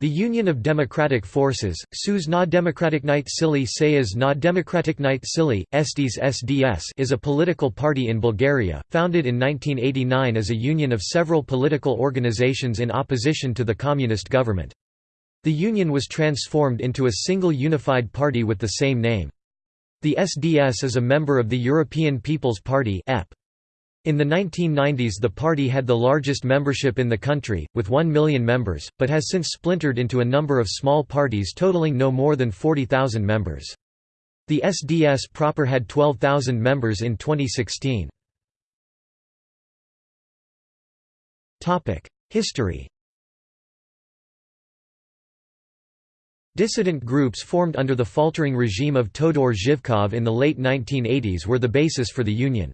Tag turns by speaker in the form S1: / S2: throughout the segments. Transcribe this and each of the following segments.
S1: The Union of Democratic Forces, SUS na Demokratiknite Sili Sayas na Sili, Estes SDS is a political party in Bulgaria, founded in 1989 as a union of several political organizations in opposition to the communist government. The union was transformed into a single unified party with the same name. The SDS is a member of the European People's Party EP. In the 1990s the party had the largest membership in the country, with 1 million members, but has since splintered into a number of small parties totaling no more than 40,000 members. The SDS proper had 12,000 members in 2016. History Dissident groups formed under the faltering regime of Todor Zhivkov in the late 1980s were the basis for the Union.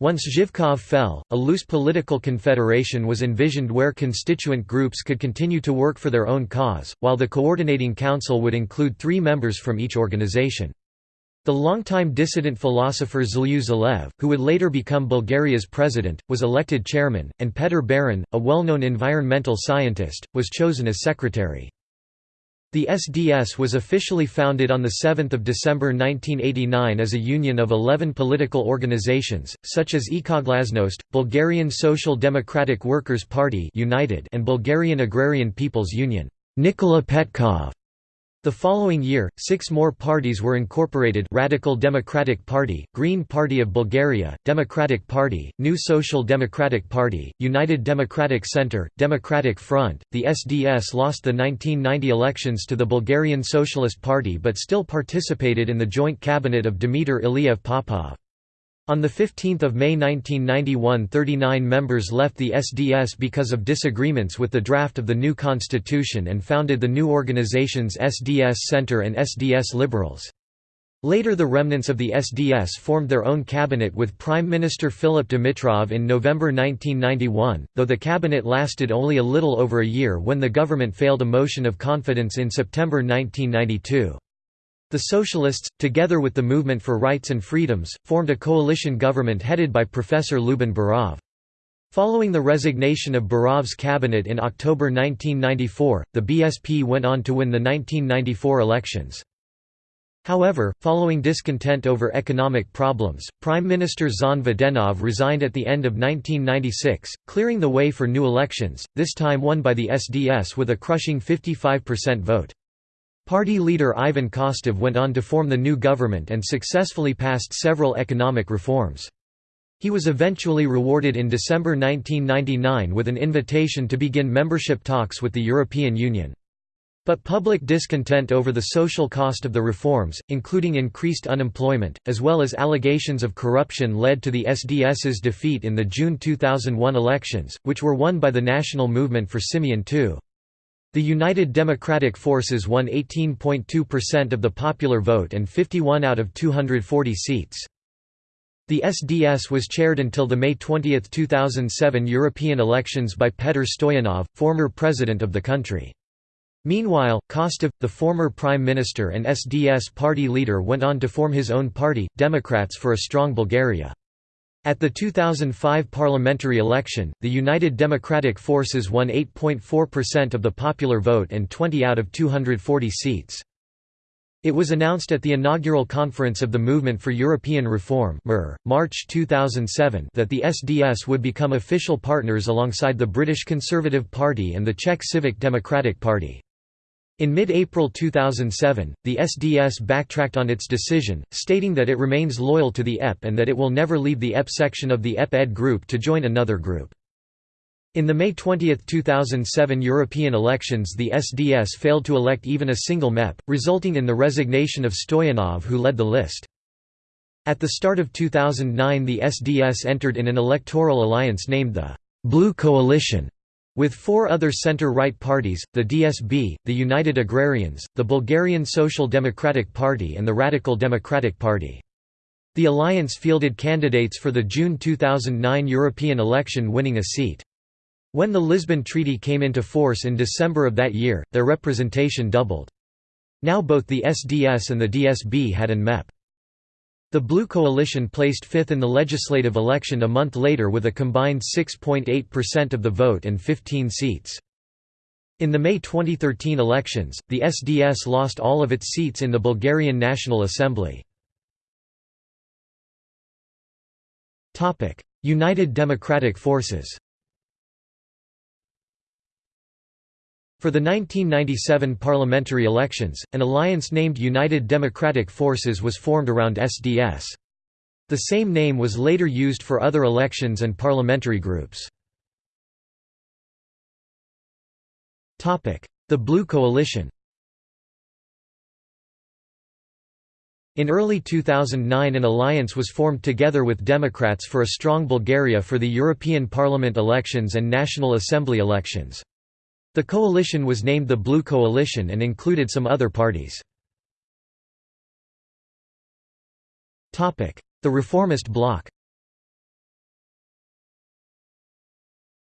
S1: Once Zhivkov fell, a loose political confederation was envisioned where constituent groups could continue to work for their own cause, while the coordinating council would include three members from each organization. The longtime dissident philosopher Zhelyu Zhelev, who would later become Bulgaria's president, was elected chairman, and Petr Beron, a well-known environmental scientist, was chosen as secretary. The SDS was officially founded on 7 December 1989 as a union of 11 political organizations, such as Ekoglasnost, Bulgarian Social Democratic Workers' Party United and Bulgarian Agrarian People's Union Nikola Petkov. The following year, six more parties were incorporated Radical Democratic Party, Green Party of Bulgaria, Democratic Party, New Social Democratic Party, United Democratic Centre, Democratic Front. The SDS lost the 1990 elections to the Bulgarian Socialist Party but still participated in the joint cabinet of Dimitar Iliev Popov. On 15 May 1991 39 members left the SDS because of disagreements with the draft of the new constitution and founded the new organizations SDS Center and SDS Liberals. Later the remnants of the SDS formed their own cabinet with Prime Minister Philip Dimitrov in November 1991, though the cabinet lasted only a little over a year when the government failed a motion of confidence in September 1992. The Socialists, together with the Movement for Rights and Freedoms, formed a coalition government headed by Professor Lyuben Berov. Following the resignation of Berov's cabinet in October 1994, the BSP went on to win the 1994 elections. However, following discontent over economic problems, Prime Minister Zhan Videnov resigned at the end of 1996, clearing the way for new elections, this time won by the SDS with a crushing 55% vote. Party leader Ivan Kostov went on to form the new government and successfully passed several economic reforms. He was eventually rewarded in December 1999 with an invitation to begin membership talks with the European Union. But public discontent over the social cost of the reforms, including increased unemployment, as well as allegations of corruption led to the SDS's defeat in the June 2001 elections, which were won by the National Movement for Simeon II. The United Democratic Forces won 18.2% of the popular vote and 51 out of 240 seats. The SDS was chaired until the May 20, 2007 European elections by Petr Stoyanov, former president of the country. Meanwhile, Kostov, the former prime minister and SDS party leader went on to form his own party, Democrats for a Strong Bulgaria. At the 2005 parliamentary election, the United Democratic Forces won 8.4% of the popular vote and 20 out of 240 seats. It was announced at the inaugural conference of the Movement for European Reform March 2007 that the SDS would become official partners alongside the British Conservative Party and the Czech Civic Democratic Party. In mid-April 2007, the SDS backtracked on its decision, stating that it remains loyal to the EP and that it will never leave the EP section of the EP-ED group to join another group. In the May 20, 2007 European elections the SDS failed to elect even a single MEP, resulting in the resignation of Stoyanov who led the list. At the start of 2009 the SDS entered in an electoral alliance named the «Blue Coalition» With four other center-right parties, the DSB, the United Agrarians, the Bulgarian Social Democratic Party and the Radical Democratic Party. The alliance fielded candidates for the June 2009 European election winning a seat. When the Lisbon Treaty came into force in December of that year, their representation doubled. Now both the SDS and the DSB had an MEP. The Blue Coalition placed fifth in the legislative election a month later with a combined 6.8% of the vote and 15 seats. In the May 2013 elections, the SDS lost all of its seats in the Bulgarian National Assembly. United Democratic Forces For the 1997 parliamentary elections, an alliance named United Democratic Forces was formed around SDS. The same name was later used for other elections and parliamentary groups. The Blue Coalition In early 2009 an alliance was formed together with Democrats for a strong Bulgaria for the European Parliament elections and National Assembly elections. The coalition was named the Blue Coalition and included some other parties. The Reformist Bloc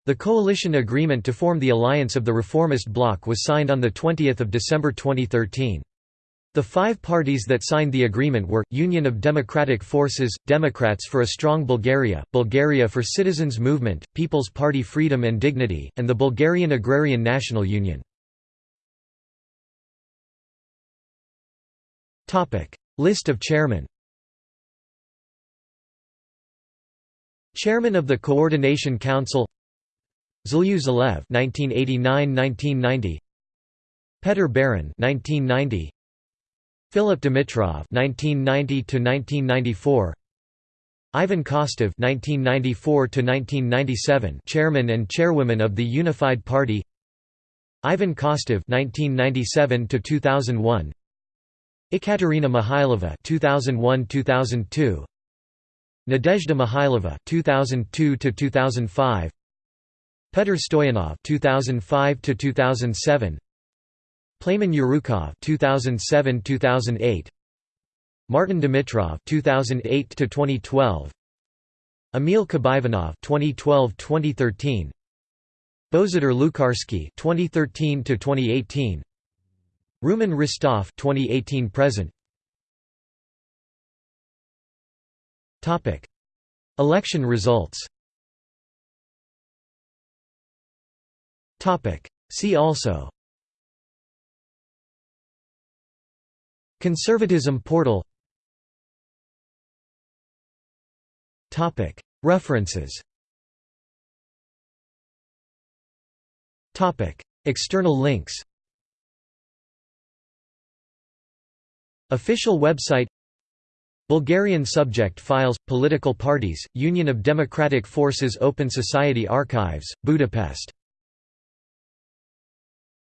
S1: The coalition agreement to form the alliance of the Reformist Bloc was signed on 20 December 2013. The five parties that signed the agreement were, Union of Democratic Forces, Democrats for a Strong Bulgaria, Bulgaria for Citizens Movement, People's Party Freedom and Dignity, and the Bulgarian Agrarian National Union. List of chairmen Chairman of the Coordination Council Zhelyu Zhelev 1989–1990 Petr Beron 1990 Philip Dimitrov (1990–1994), Ivan Kostov (1994–1997), chairman and chairwoman of the Unified Party. Ivan Kostov (1997–2001), Ekaterina Mihailova (2001–2002), Nadezhda Mihailova (2002–2005), Petr Stoyanov (2005–2007). Plamen Yurukov 2007-2008 Martin Dimitrov 2008-2012 Emil Kabaivanov 2012-2013 Bozidar Lukarsky 2013-2018 Rumen Ristov 2018 present. Topic. Election results. Topic. See also Conservatism portal. References. External links. Official website. Bulgarian subject files, political parties, Union of Democratic Forces Open Society Archives, Budapest